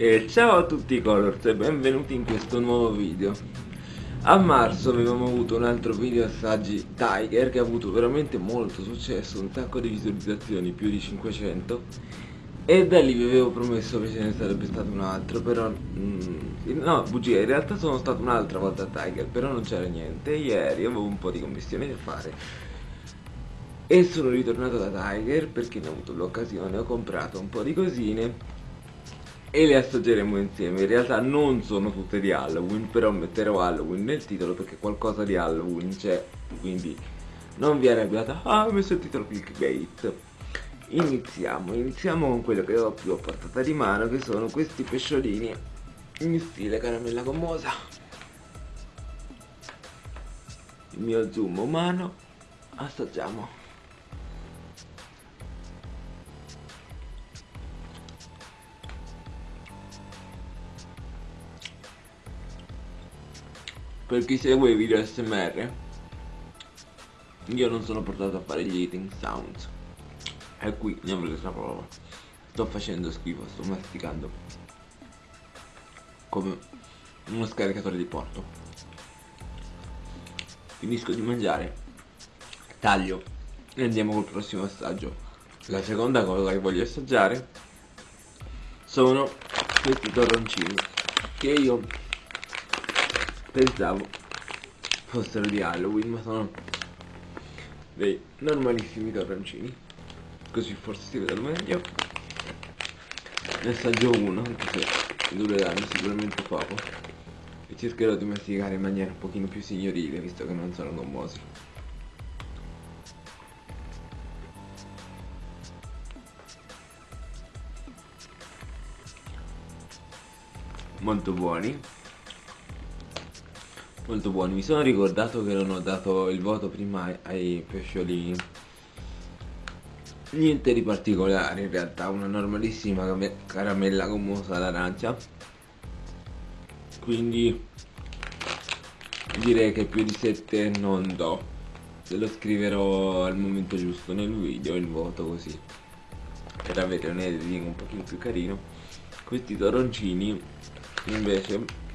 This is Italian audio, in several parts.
E ciao a tutti i Colors e benvenuti in questo nuovo video. A marzo avevamo avuto un altro video assaggi Tiger che ha avuto veramente molto successo, un sacco di visualizzazioni, più di 500 E da lì vi avevo promesso che ce ne sarebbe stato un altro, però... Mm, no, bugia, in realtà sono stato un'altra volta a Tiger, però non c'era niente. Ieri avevo un po' di commissioni da fare. E sono ritornato da Tiger perché ne ho avuto l'occasione, ho comprato un po' di cosine e le assaggeremo insieme. In realtà non sono tutte di Halloween, però metterò Halloween nel titolo perché qualcosa di Halloween c'è, quindi non vi arrabbiate. Ah, ho messo il titolo clickbait. Iniziamo, iniziamo con quello che ho più a portata di mano, che sono questi pesciolini in stile caramella gommosa. Il mio zoom umano, assaggiamo. Per chi segue i video smr io non sono portato a fare gli eating sounds. E qui ne avrete la prova. Sto facendo schifo sto masticando. Come uno scaricatore di porto. Finisco di mangiare. Taglio. E andiamo col prossimo assaggio. La seconda cosa che voglio assaggiare sono questi torroncini che io pensavo fossero di Halloween ma sono dei normalissimi torroncini. Così forse si vedono meglio. Ne assaggio uno anche se dureranno sicuramente poco e cercherò di masticare in maniera un pochino più signorile visto che non sono gommosi. Molto buoni molto buoni. Mi sono ricordato che non ho dato il voto prima ai pesciolini. Niente di particolare in realtà una normalissima caramella gommosa all'arancia. Quindi direi che più di 7 non do. Se lo scriverò al momento giusto nel video il voto così. Per avere un editing un pochino più carino. Questi toroncini invece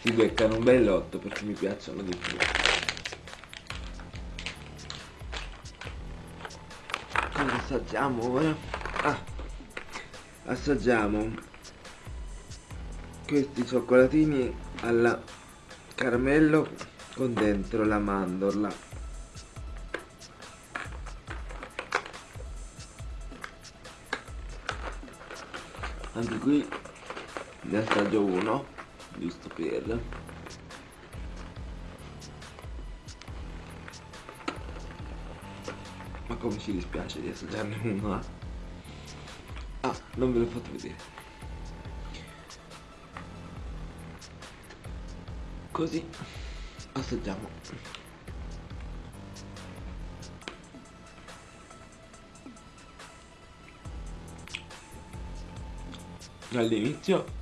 si beccano un bel lotto perché mi piacciono di più. Cosa assaggiamo ora? ah assaggiamo questi cioccolatini alla caramello con dentro la mandorla. Anche qui ne assaggio uno giusto per ma come ci dispiace di assaggiarne uno eh? ah non ve l'ho fatto vedere così assaggiamo dall'inizio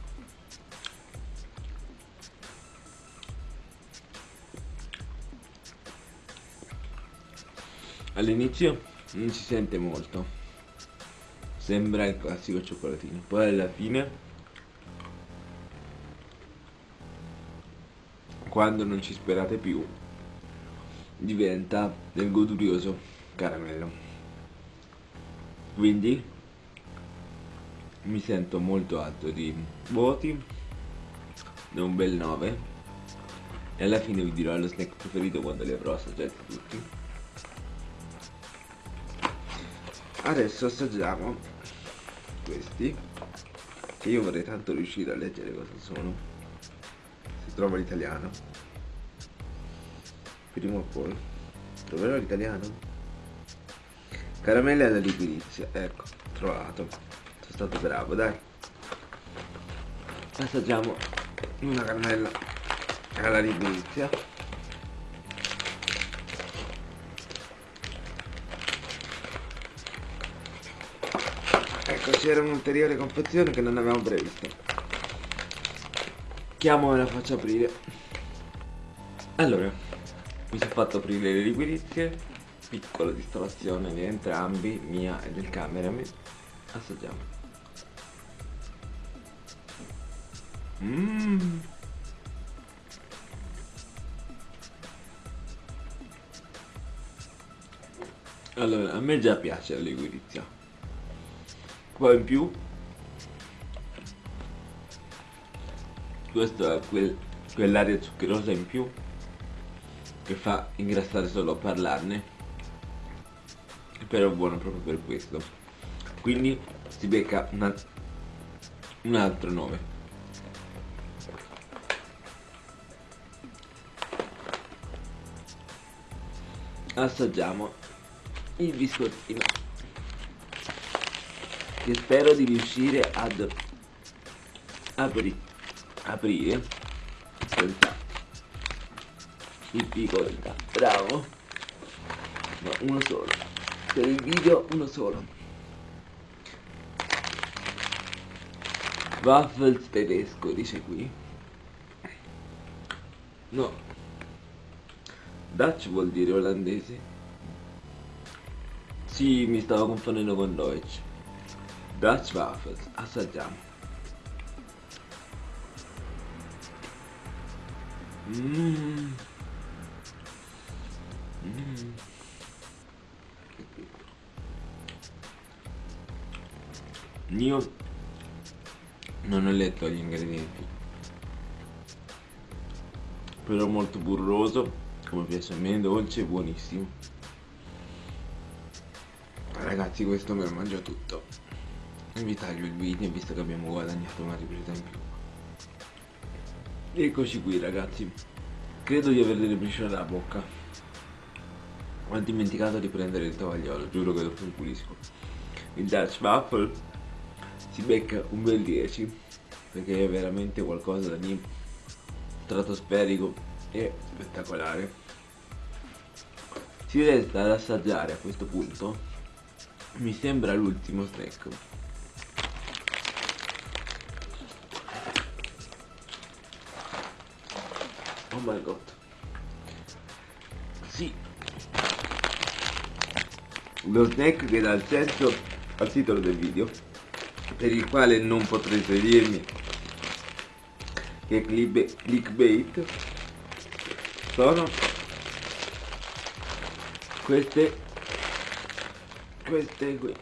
all'inizio non si sente molto. Sembra il classico cioccolatino. Poi alla fine quando non ci sperate più diventa del godurioso caramello. Quindi mi sento molto alto di voti un bel 9 e alla fine vi dirò lo snack preferito quando li avrò assaggiati tutti adesso assaggiamo questi che io vorrei tanto riuscire a leggere cosa sono. Si trova l'italiano. Prima o poi. Troverò l'italiano? Caramelle alla liquirizia. Ecco trovato. Sono stato bravo dai. Assaggiamo una caramella alla liquirizia c'era un'ulteriore confezione che non avevamo previsto chiamo e la faccio aprire allora mi sono fatto aprire le liquidizie piccola distrazione di entrambi mia e del cameraman assaggiamo Mmm. Allora, a me già piace la liquirizia. Poi in più. Questo è quel, quell'aria zuccherosa in più che fa ingrassare solo a parlarne. Però è buono proprio per questo. Quindi si becca una, un altro 9 assaggiamo il biscottino che spero di riuscire ad aprire. Aprire senza difficoltà bravo. Ma uno solo. Per il video uno solo. Waffles tedesco dice qui. No. Dutch vuol dire olandese? Sì mi stavo confondendo con Deutsch Dutch waffles assaggiamo Mm. Mm. Io non ho letto gli ingredienti però molto burroso come piace a me, dolce e buonissimo ragazzi questo me lo mangio tutto vi taglio il video visto che abbiamo guadagnato una ripresa in più Eccoci qui ragazzi. Credo di averle ribriciato la bocca. Ho dimenticato di prendere il tovagliolo Giuro che mi pulisco Il Dutch Waffle Si becca un bel 10 Perché è veramente qualcosa di Stratosferico E spettacolare. Si resta ad assaggiare a questo punto. Mi sembra l'ultimo snack Oh my god. Sì. Lo snack che dà il senso al titolo del video, per il quale non potrete dirmi che clickbait sono queste queste qui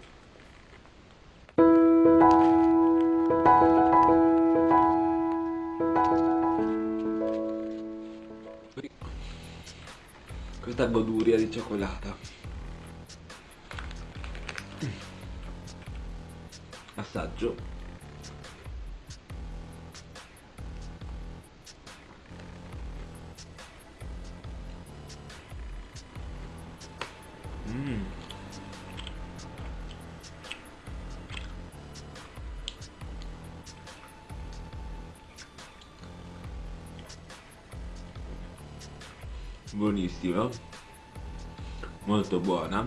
questa goduria di cioccolata assaggio mm. Buonissima molto buona.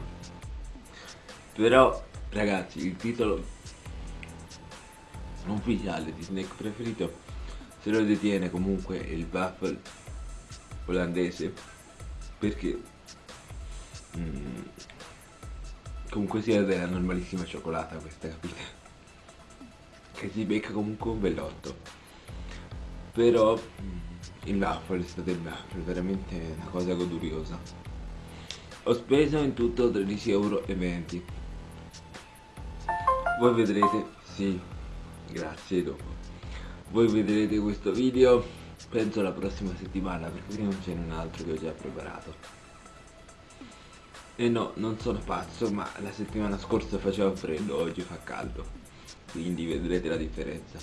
Però ragazzi il titolo ufficiale di snack preferito se lo detiene comunque il waffle olandese perché mm, comunque sia della normalissima cioccolata questa capite che si becca comunque un bellotto. Però mm, il waffle è stato il waffle veramente una cosa goduriosa. Ho speso in tutto 13,20 euro voi vedrete sì grazie dopo. Voi vedrete questo video penso la prossima settimana perché non c'è un altro che ho già preparato. E no non sono pazzo ma la settimana scorsa faceva freddo oggi fa caldo. Quindi vedrete la differenza.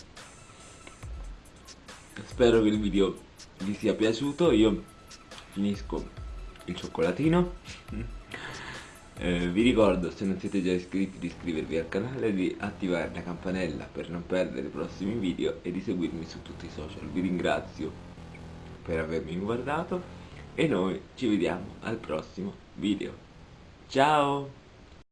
Spero che il video vi sia piaciuto io finisco il cioccolatino. Eh, vi ricordo se non siete già iscritti di iscrivervi al canale di attivare la campanella per non perdere i prossimi video e di seguirmi su tutti i social. Vi ringrazio per avermi guardato e noi ci vediamo al prossimo video. Ciao